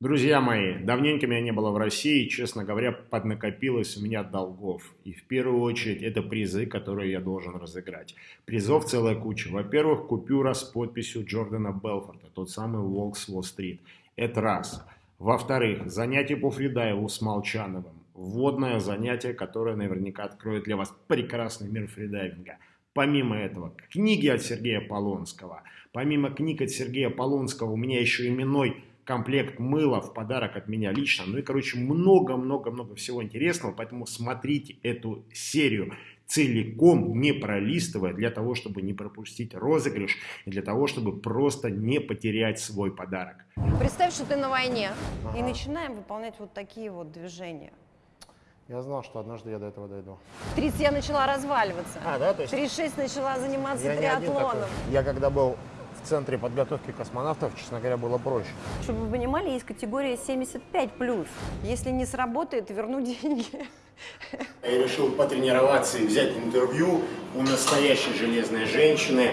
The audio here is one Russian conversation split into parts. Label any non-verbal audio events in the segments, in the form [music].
Друзья мои, давненько меня не было в России, честно говоря, поднакопилось у меня долгов. И в первую очередь это призы, которые я должен разыграть. Призов целая куча. Во-первых, купюра с подписью Джордана Белфорта, тот самый Волк с Уолл-стрит. Это раз. Во-вторых, занятие по фридайву с Молчановым. Вводное занятие, которое наверняка откроет для вас прекрасный мир фридайвинга. Помимо этого, книги от Сергея Полонского. Помимо книг от Сергея Полонского у меня еще именной комплект мыла в подарок от меня лично. Ну и, короче, много-много-много всего интересного, поэтому смотрите эту серию целиком, не пролистывая, для того, чтобы не пропустить розыгрыш и для того, чтобы просто не потерять свой подарок. Представь, что ты на войне, ага. и начинаем выполнять вот такие вот движения. Я знал, что однажды я до этого дойду. В 30 я начала разваливаться. А, да? То есть... 36 начала заниматься я триатлоном. Я когда был центре подготовки космонавтов, честно говоря, было проще. Чтобы вы понимали, есть категория 75+. Если не сработает, верну [laughs] деньги. Я решил потренироваться и взять интервью у настоящей железной женщины,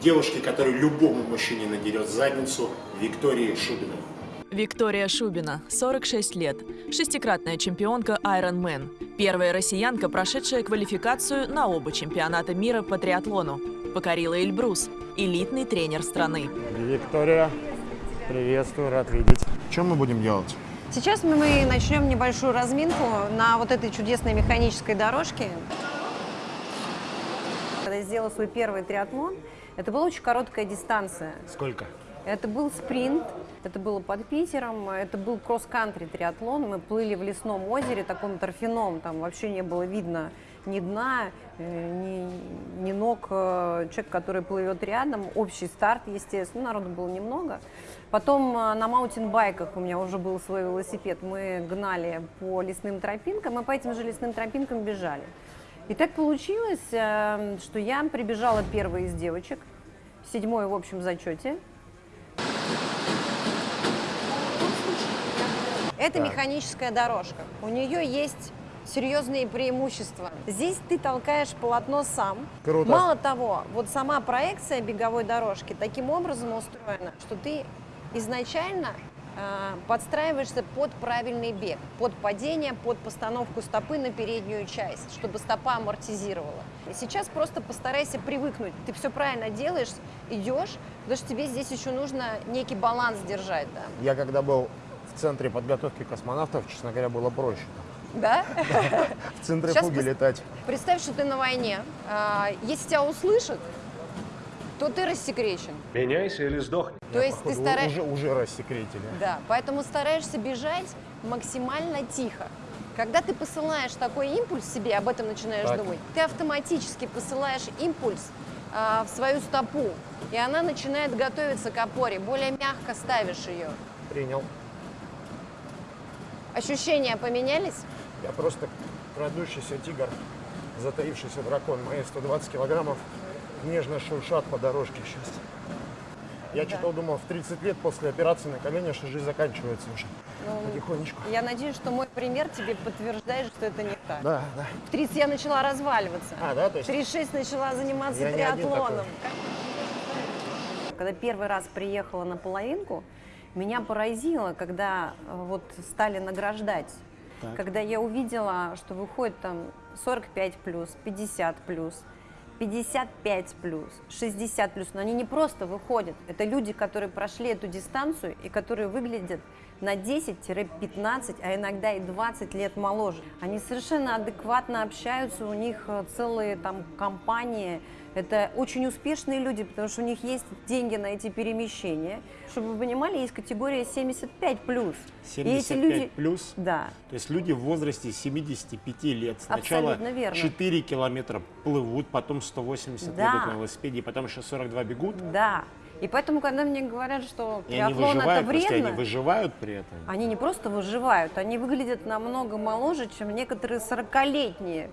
девушки, которая любому мужчине надерет задницу, Виктории Шубиной. Виктория Шубина, 46 лет, шестикратная чемпионка Ironman, первая россиянка, прошедшая квалификацию на оба чемпионата мира по триатлону, покорила Эльбрус, элитный тренер страны. Виктория, приветствую, рад видеть. Что мы будем делать? Сейчас мы начнем небольшую разминку на вот этой чудесной механической дорожке. Когда я сделала свой первый триатлон, это была очень короткая дистанция. Сколько? Это был спринт, это было под Питером, это был кросс-кантри триатлон. Мы плыли в лесном озере, таком торфяном, там вообще не было видно ни дна, э, ни, ни ног э, человек, который плывет рядом. Общий старт, естественно, народу было немного. Потом э, на маунтинбайках у меня уже был свой велосипед. Мы гнали по лесным тропинкам, и по этим же лесным тропинкам бежали. И так получилось, что я прибежала первой из девочек, седьмой в общем зачете. Это так. механическая дорожка. У нее есть серьезные преимущества. Здесь ты толкаешь полотно сам. Круто. Мало того, вот сама проекция беговой дорожки таким образом устроена, что ты изначально э, подстраиваешься под правильный бег, под падение, под постановку стопы на переднюю часть, чтобы стопа амортизировала. И сейчас просто постарайся привыкнуть. Ты все правильно делаешь, идешь, потому что тебе здесь еще нужно некий баланс держать. Да. Я когда был в центре подготовки космонавтов, честно говоря, было проще. Да? В центре летать. Представь, что ты на войне. А, если тебя услышат, то ты рассекречен. Меняйся или сдохни. То есть ты стараешься... Уже, уже рассекретили. Да, поэтому стараешься бежать максимально тихо. Когда ты посылаешь такой импульс себе, об этом начинаешь так. думать, ты автоматически посылаешь импульс а, в свою стопу, и она начинает готовиться к опоре, более мягко ставишь ее. Принял. Ощущения поменялись? Я просто крадущийся тигр, затаившийся дракон. Мои 120 килограммов нежно шуршат по дорожке сейчас. Я да. что-то думал, в 30 лет после операции на колени, что жизнь заканчивается уже. Ну, потихонечку. Я надеюсь, что мой пример тебе подтверждает, что это не так. Да, да. В 30 я начала разваливаться. А, да? То есть... В 36 начала заниматься я триатлоном. Когда первый раз приехала на половинку, меня поразило, когда э, вот стали награждать, так. когда я увидела, что выходит там 45 плюс, 50 плюс, 55 плюс, 60 плюс, но они не просто выходят, это люди, которые прошли эту дистанцию и которые выглядят на 10-15, а иногда и 20 лет моложе. Они совершенно адекватно общаются, у них э, целые там компании, это очень успешные люди, потому что у них есть деньги на эти перемещения. Чтобы вы понимали, есть категория 75 плюс. 75 и эти люди... плюс? Да. То есть люди в возрасте 75 лет сначала 4 километра плывут, потом 180 да. едут на велосипеде, потом еще 42 бегут? Да. И поэтому, когда мне говорят, что и триатлон это вредно... они выживают при этом? Они не просто выживают, они выглядят намного моложе, чем некоторые 40-летние.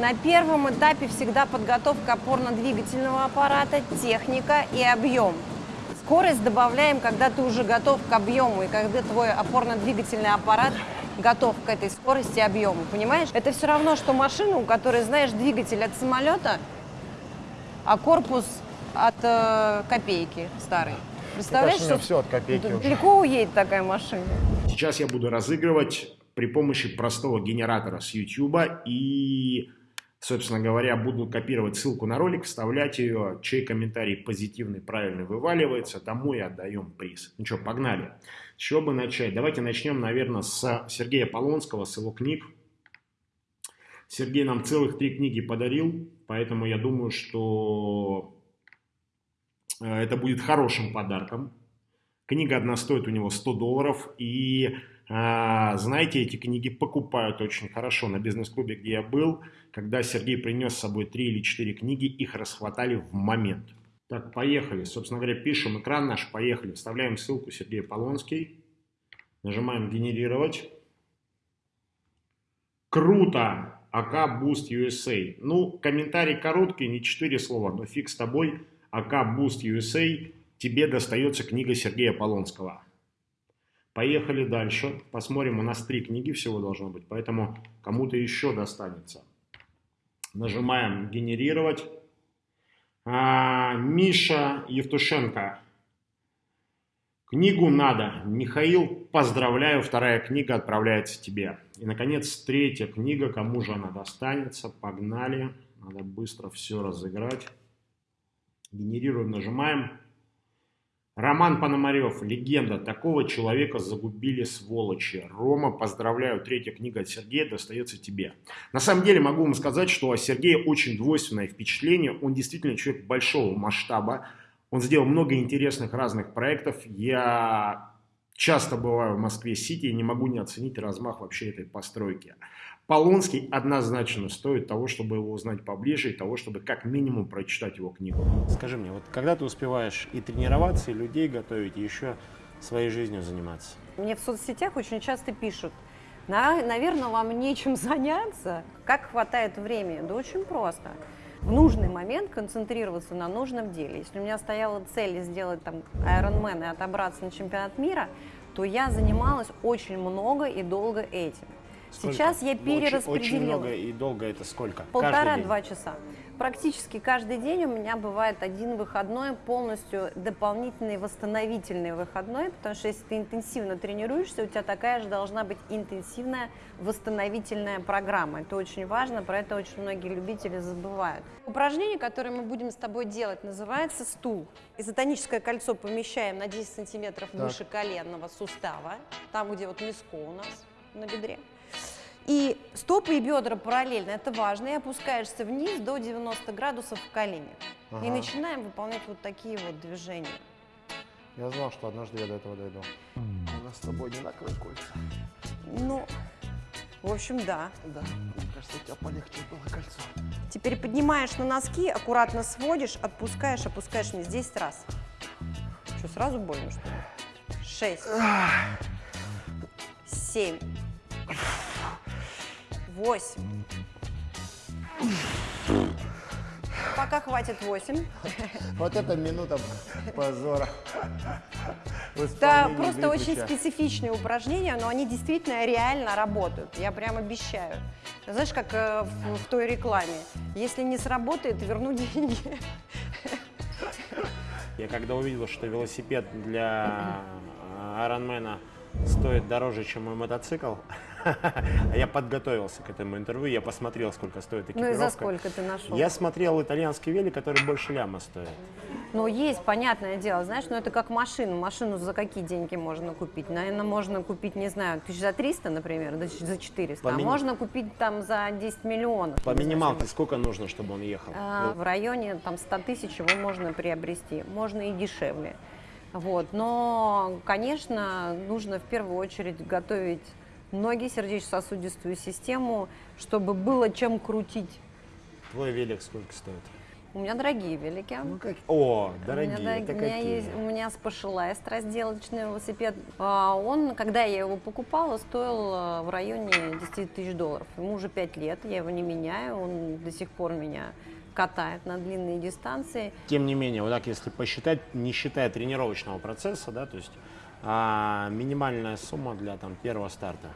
На первом этапе всегда подготовка опорно-двигательного аппарата, техника и объем. Скорость добавляем, когда ты уже готов к объему, и когда твой опорно-двигательный аппарат готов к этой скорости и объему, понимаешь? Это все равно, что машина, у которой, знаешь, двигатель от самолета, а корпус от э, копейки старый. Представляешь, что все от копейки далеко уедет такая машина? Сейчас я буду разыгрывать при помощи простого генератора с YouTube и, собственно говоря, буду копировать ссылку на ролик, вставлять ее, чей комментарий позитивный, правильный вываливается, тому и отдаем приз. Ну что, погнали. С чего бы начать? Давайте начнем, наверное, с Сергея Полонского, с его книг. Сергей нам целых три книги подарил, поэтому я думаю, что э, это будет хорошим подарком. Книга одна стоит у него 100 долларов, и а, знаете, эти книги покупают очень хорошо. На бизнес-клубе, где я был, когда Сергей принес с собой три или четыре книги, их расхватали в момент. Так, поехали. Собственно говоря, пишем экран наш, поехали. Вставляем ссылку Сергей Полонский. Нажимаем «Генерировать». Круто! АК Boost USA. Ну, комментарий короткий, не четыре слова, но фиг с тобой. АК Boost USA. Тебе достается книга Сергея Полонского. Поехали дальше. Посмотрим, у нас три книги всего должно быть, поэтому кому-то еще достанется. Нажимаем «Генерировать». А, Миша Евтушенко. Книгу надо. Михаил, поздравляю, вторая книга отправляется тебе. И, наконец, третья книга. Кому же она достанется? Погнали. Надо быстро все разыграть. Генерируем, нажимаем. Роман Пономарев, легенда. Такого человека загубили сволочи. Рома, поздравляю, третья книга от Сергея достается тебе. На самом деле могу вам сказать, что о Сергее очень двойственное впечатление. Он действительно человек большого масштаба. Он сделал много интересных разных проектов. Я часто бываю в Москве-Сити и не могу не оценить размах вообще этой постройки. Полонский однозначно стоит того, чтобы его узнать поближе и того, чтобы как минимум прочитать его книгу. Скажи мне, вот когда ты успеваешь и тренироваться, и людей готовить, и еще своей жизнью заниматься? Мне в соцсетях очень часто пишут, наверное, вам нечем [laughs] заняться. Как хватает времени? Да очень просто. В нужный момент концентрироваться на нужном деле. Если у меня стояла цель сделать там Ironman и отобраться на чемпионат мира, то я занималась очень много и долго этим. Сколько? Сейчас я перераспределила. Очень, очень много и долго это сколько? Полтора-два часа. Практически каждый день у меня бывает один выходной, полностью дополнительный восстановительный выходной, потому что если ты интенсивно тренируешься, у тебя такая же должна быть интенсивная восстановительная программа. Это очень важно, про это очень многие любители забывают. Упражнение, которое мы будем с тобой делать, называется стул. Изотоническое кольцо помещаем на 10 сантиметров выше коленного сустава, там, где вот миско у нас на бедре. И стопы и бедра параллельно, это важно, и опускаешься вниз до 90 градусов в коленях. Ага. И начинаем выполнять вот такие вот движения. Я знал, что однажды я до этого дойду. У нас с тобой одинаковые кольца. Ну, в общем, да. Да, мне кажется, у тебя полегче было кольцо. Теперь поднимаешь на носки, аккуратно сводишь, отпускаешь, опускаешь вниз 10 раз. Что, сразу больно, что ли? 6. 7 восемь. Пока хватит восемь. Вот это минута позора. [laughs] Это просто очень специфичные упражнения, но они действительно реально работают. Я прям обещаю. Знаешь, как э, в, в той рекламе. Если не сработает, верну деньги. [laughs] Я когда увидел, что велосипед для Айронмена стоит дороже, чем мой мотоцикл, [laughs] [laughs] я подготовился к этому интервью, я посмотрел, сколько стоит экипировка. Ну и за сколько ты нашел? Я смотрел итальянский велик, который больше ляма стоит. Ну, есть, понятное дело, знаешь, но это как машину. Машину за какие деньги можно купить? Наверное, можно купить, не знаю, тысяч за 300, например, за 400. По а можно купить там за 10 миллионов. По минималке сколько нужно, чтобы он ехал? А, в районе там 100 тысяч его можно приобрести. Можно и дешевле. Вот. Но, конечно, нужно в первую очередь готовить ноги, сердечно-сосудистую систему, чтобы было чем крутить. Твой велик сколько стоит? У меня дорогие велики. Ну, как... О, дорогие, у меня, это у меня какие? Есть, у меня Specialized разделочный велосипед. А он, когда я его покупала, стоил э, в районе 10 тысяч долларов. Ему уже 5 лет, я его не меняю, он до сих пор меня катает на длинные дистанции. Тем не менее, вот так если посчитать, не считая тренировочного процесса, да, то есть а минимальная сумма для там, первого старта?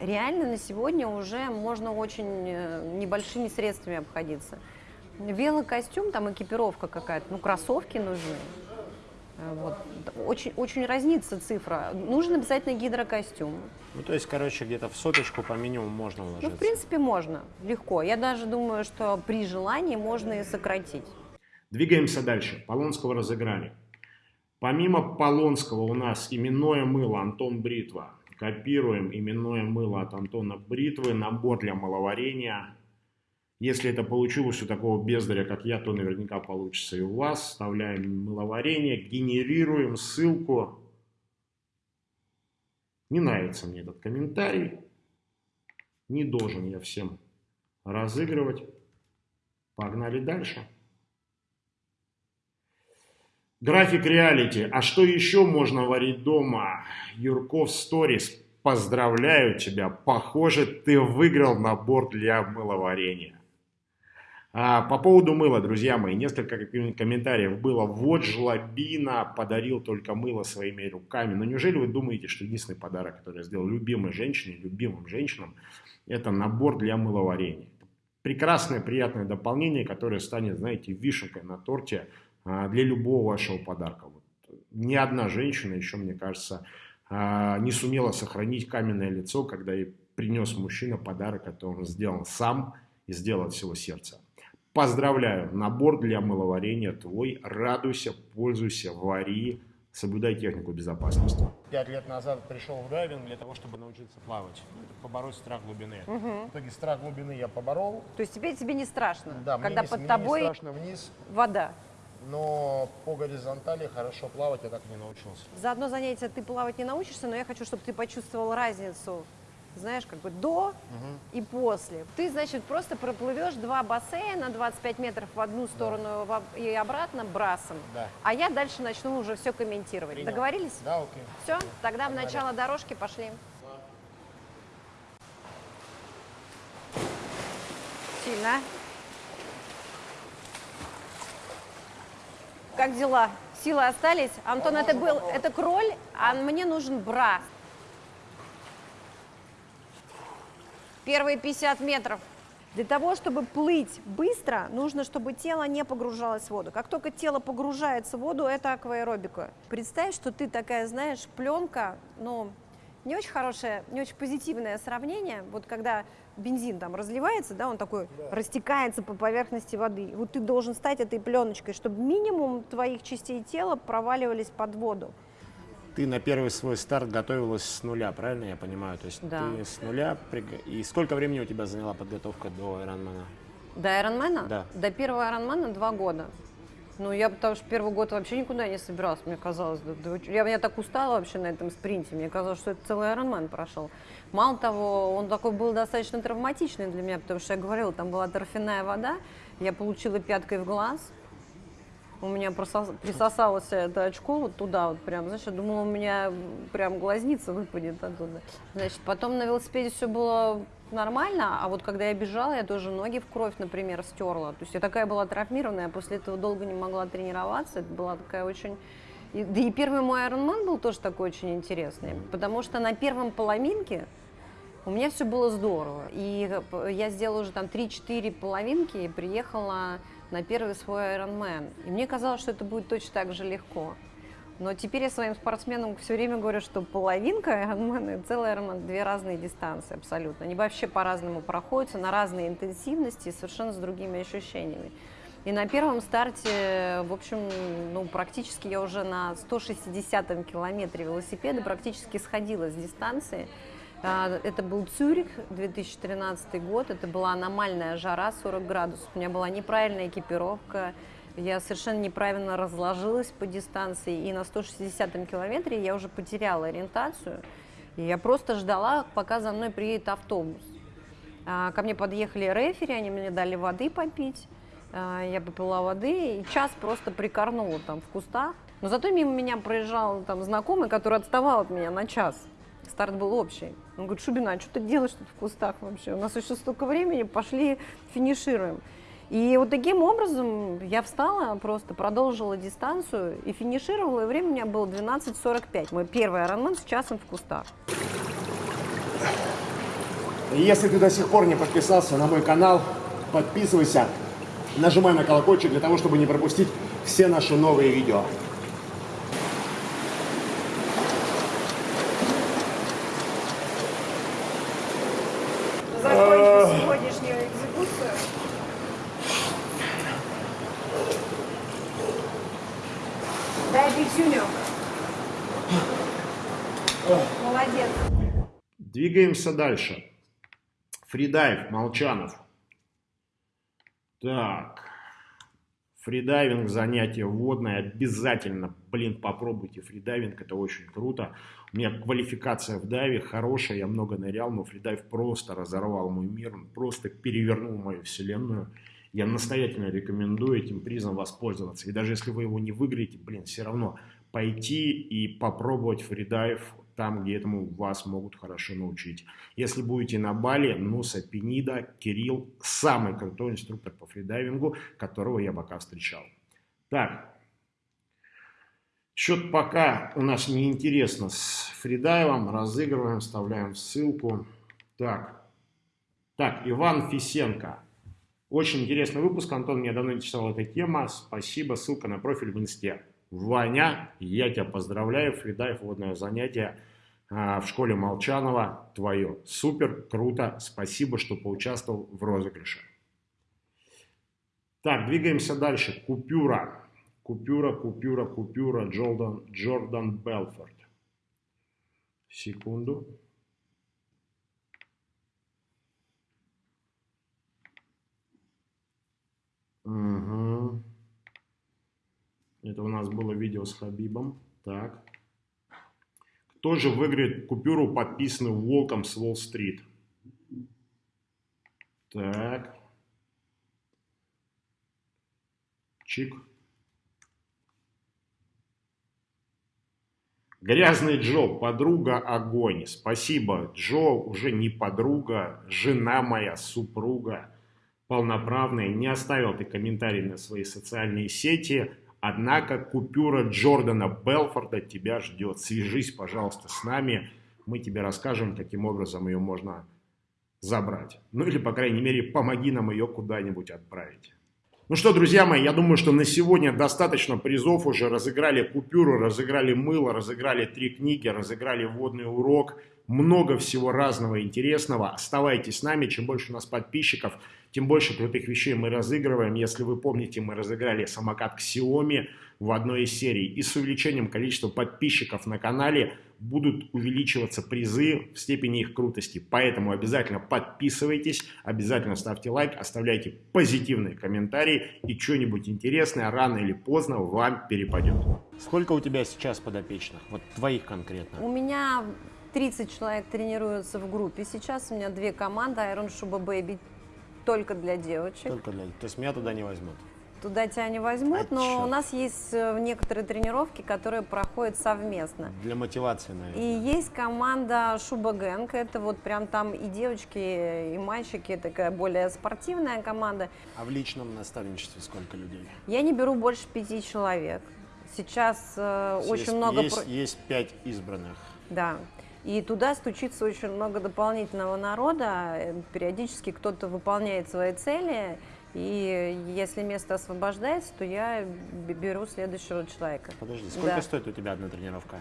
Реально на сегодня уже можно очень э, небольшими средствами обходиться. Велокостюм, там экипировка какая-то, ну кроссовки нужны. Э, вот. Очень, очень разнится цифра. Нужен обязательно гидрокостюм. Ну, то есть, короче, где-то в соточку по минимуму можно уложиться. Ну, в принципе, можно. Легко. Я даже думаю, что при желании можно и сократить. Двигаемся дальше. Полонского разыграли. Помимо Полонского у нас именное мыло Антон Бритва. Копируем именное мыло от Антона Бритвы. Набор для маловарения если это получилось у такого бездаря, как я, то наверняка получится и у вас. Вставляем мыловарение, генерируем ссылку. Не нравится мне этот комментарий. Не должен я всем разыгрывать. Погнали дальше. График реалити. А что еще можно варить дома? Юрков Сторис. Поздравляю тебя. Похоже, ты выиграл набор для мыловарения. А, по поводу мыла, друзья мои, несколько комментариев было. Вот жлобина подарил только мыло своими руками. Но неужели вы думаете, что единственный подарок, который я сделал любимой женщине, любимым женщинам, это набор для мыловарения? Прекрасное, приятное дополнение, которое станет, знаете, вишенкой на торте для любого вашего подарка. Вот. Ни одна женщина еще, мне кажется, а, не сумела сохранить каменное лицо, когда ей принес мужчина подарок, который он сделал сам и сделал от всего сердца. Поздравляю, набор для мыловарения твой. Радуйся, пользуйся, вари, соблюдай технику безопасности. Пять лет назад пришел в дайвинг для того, чтобы научиться плавать, побороть страх глубины. Угу. В итоге страх глубины я поборол. То есть теперь тебе не страшно, да, когда мне под не, тобой не страшно вниз. вода? Но по горизонтали хорошо плавать я так не научился. За одно занятие ты плавать не научишься, но я хочу, чтобы ты почувствовал разницу знаешь, как бы до угу. и после. Ты, значит, просто проплывешь два бассейна 25 метров в одну сторону да. и обратно брасом. Да. А я дальше начну уже все комментировать. Принял. Договорились? Да, окей. Все, тогда Погнали. в начало дорожки пошли. Сильно. Как дела? Силы остались? Антон, это был, это кроль, а мне нужен брас. Первые 50 метров. Для того, чтобы плыть быстро, нужно, чтобы тело не погружалось в воду. Как только тело погружается в воду, это акваэробика. Представь, что ты такая, знаешь, пленка, ну, не очень хорошее, не очень позитивное сравнение. Вот когда бензин там разливается, да, он такой да. растекается по поверхности воды. Вот ты должен стать этой пленочкой, чтобы минимум твоих частей тела проваливались под воду ты на первый свой старт готовилась с нуля, правильно я понимаю? То есть да. ты с нуля... И сколько времени у тебя заняла подготовка до Ironman? До Ironman? Да. До первого Ironman два года. Ну, я потому что первый год вообще никуда не собиралась, мне казалось. Я, я так устала вообще на этом спринте, мне казалось, что это целый Ironman прошел. Мало того, он такой был достаточно травматичный для меня, потому что я говорила, там была торфяная вода, я получила пяткой в глаз, у меня присосалось это очко вот туда вот прям, знаешь, я думала, у меня прям глазница выпадет оттуда. Значит, потом на велосипеде все было нормально, а вот когда я бежала, я тоже ноги в кровь, например, стерла. То есть я такая была травмированная, после этого долго не могла тренироваться. Это была такая очень... И, да и первый мой Ironman был тоже такой очень интересный, потому что на первом половинке у меня все было здорово. И я сделала уже там 3-4 половинки и приехала на первый свой Ironman. И мне казалось, что это будет точно так же легко. Но теперь я своим спортсменам все время говорю, что половинка Ironman и целый Ironman – две разные дистанции абсолютно. Они вообще по-разному проходятся, на разные интенсивности и совершенно с другими ощущениями. И на первом старте, в общем, ну, практически я уже на 160-м километре велосипеда практически сходила с дистанции. А, это был Цюрих, 2013 год. Это была аномальная жара, 40 градусов. У меня была неправильная экипировка. Я совершенно неправильно разложилась по дистанции. И на 160-м километре я уже потеряла ориентацию. И я просто ждала, пока за мной приедет автобус. А, ко мне подъехали рефери, они мне дали воды попить. А, я попила воды и час просто прикорнула там в кустах. Но зато мимо меня проезжал там знакомый, который отставал от меня на час. Старт был общий. Он говорит, Шубина, а что ты делаешь тут в кустах вообще? У нас еще столько времени, пошли финишируем. И вот таким образом я встала, просто продолжила дистанцию и финишировала, и время у меня было 12.45. Мой первый Ironman с часом в кустах. Если ты до сих пор не подписался на мой канал, подписывайся, нажимай на колокольчик для того, чтобы не пропустить все наши новые видео. Молодец. Двигаемся дальше. Freedive, Молчанов. Так. Фридайвинг, занятие водное, обязательно, блин, попробуйте фридайвинг, это очень круто. У меня квалификация в дайве хорошая, я много нырял, но freedive просто разорвал мой мир, он просто перевернул мою вселенную. Я настоятельно рекомендую этим призом воспользоваться. И даже если вы его не выиграете, блин, все равно пойти и попробовать фридайв там, где этому вас могут хорошо научить. Если будете на Бали, Нуса Пенида, Кирилл, самый крутой инструктор по фридайвингу, которого я пока встречал. Так, счет пока у нас неинтересно с фридайвом, разыгрываем, вставляем ссылку. Так, так, Иван Фисенко. Очень интересный выпуск, Антон мне давно интересовала эта тема. Спасибо, ссылка на профиль в инсте. Ваня, я тебя поздравляю, фридайв, водное занятие а, в школе Молчанова, твое. Супер, круто, спасибо, что поучаствовал в розыгрыше. Так, двигаемся дальше. Купюра. Купюра, купюра, купюра. Джордан, Джордан Белфорд. Секунду. Угу. Это у нас было видео с Хабибом. Так. Кто же выиграет купюру, подписанную Волком с Уолл-стрит? Так. Чик. Грязный Джо, подруга огонь. Спасибо, Джо, уже не подруга, жена моя, супруга полноправная. Не оставил ты комментарий на свои социальные сети. Однако купюра Джордана Белфорда тебя ждет. Свяжись, пожалуйста, с нами. Мы тебе расскажем, каким образом ее можно забрать. Ну или, по крайней мере, помоги нам ее куда-нибудь отправить. Ну что, друзья мои, я думаю, что на сегодня достаточно призов уже. Разыграли купюру, разыграли мыло, разыграли три книги, разыграли водный урок. Много всего разного интересного. Оставайтесь с нами. Чем больше у нас подписчиков, тем больше крутых вещей мы разыгрываем. Если вы помните, мы разыграли самокат Xiaomi в одной из серий. И с увеличением количества подписчиков на канале будут увеличиваться призы в степени их крутости. Поэтому обязательно подписывайтесь, обязательно ставьте лайк, оставляйте позитивные комментарии и что-нибудь интересное рано или поздно вам перепадет. Сколько у тебя сейчас подопечных? Вот твоих конкретно? У меня 30 человек тренируются в группе. Сейчас у меня две команды Iron Shuba Baby только для девочек. Только для... То есть меня туда не возьмут? Туда тебя не возьмут, А но чё? у нас есть э, некоторые тренировки, которые проходят совместно. Для мотивации, наверное. И есть команда Шуба Гэнг, это вот прям там и девочки, и мальчики, такая более спортивная команда. А в личном наставничестве сколько людей? Я не беру больше пяти человек. Сейчас э, Есть- очень много... Есть, про- есть пять избранных. Да. И туда стучится очень много дополнительного народа. Э, Периодически кто-то выполняет свои цели. И если место освобождается, то я беру следующего человека. Подожди, сколько Да. стоит у тебя одна тренировка?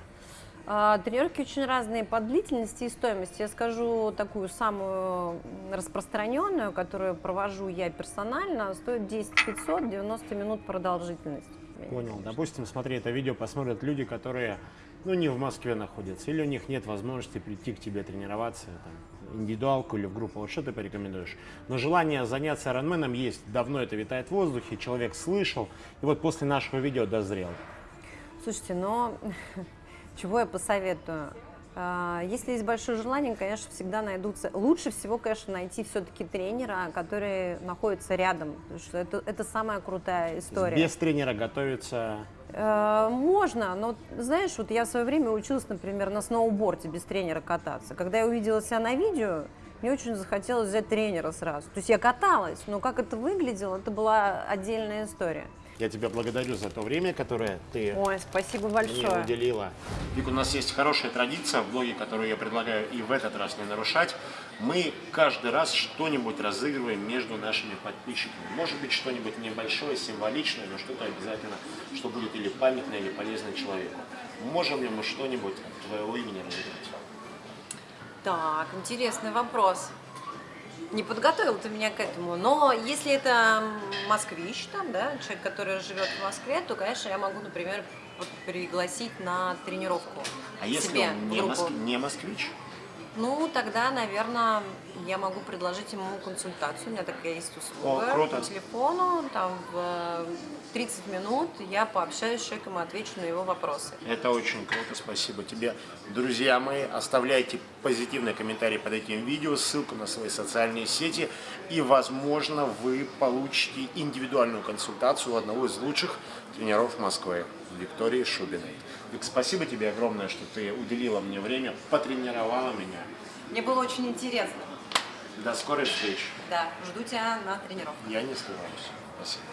А, Тренировки очень разные по длительности и стоимости. Я скажу такую самую распространенную, которую провожу я персонально, стоит 10 500, 90 минут продолжительность. Понял. Допустим, смотри, это видео посмотрят люди, которые ну, не в Москве находятся, или у них нет возможности прийти к тебе тренироваться, там, индивидуалку или в группу. Вот что ты порекомендуешь? Но желание заняться Ironman есть. Давно это витает в воздухе, человек слышал, и вот после нашего видео дозрел. Слушайте, но [laughs] чего я посоветую? А, Если есть большое желание, конечно, всегда найдутся. Лучше всего, конечно, найти все-таки тренера, который находится рядом, потому что это, это самая крутая история. Без тренера готовиться Э, Можно, но знаешь, вот я в свое время училась, например, на сноуборде без тренера кататься. Когда я увидела себя на видео, мне очень захотелось взять тренера сразу. То есть я каталась, но как это выглядело, это была отдельная история. Я тебя благодарю за то время, которое ты Ой, спасибо мне большое. уделила. Вик, у нас есть хорошая традиция в блоге, которую я предлагаю и в этот раз не нарушать. Мы каждый раз что-нибудь разыгрываем между нашими подписчиками. Может быть, что-нибудь небольшое, символичное, но что-то обязательно, что будет или памятное, или полезное человеку. Можем ли мы что-нибудь от твоего имени разыграть? Так, интересный вопрос. Не подготовил ты меня к этому, но если это москвич, там, да, человек, который живет в Москве, то, конечно, я могу, например, вот пригласить на тренировку. А если себе он не, моск- не москвич? Ну, тогда, наверное, я могу предложить ему консультацию. У меня такая есть услуга О, круто. по телефону. Там в э, 30 минут я пообщаюсь с человеком и отвечу на его вопросы. Это очень круто, спасибо тебе. Друзья мои, оставляйте позитивные комментарии под этим видео, ссылку на свои социальные сети, и, возможно, вы получите индивидуальную консультацию у одного из лучших тренеров Москвы, Виктории Шубиной. Вик, спасибо тебе огромное, что ты уделила мне время, потренировала меня. Мне было очень интересно. До скорой встречи. Да, жду тебя на тренировку. Я не скрываюсь. Спасибо.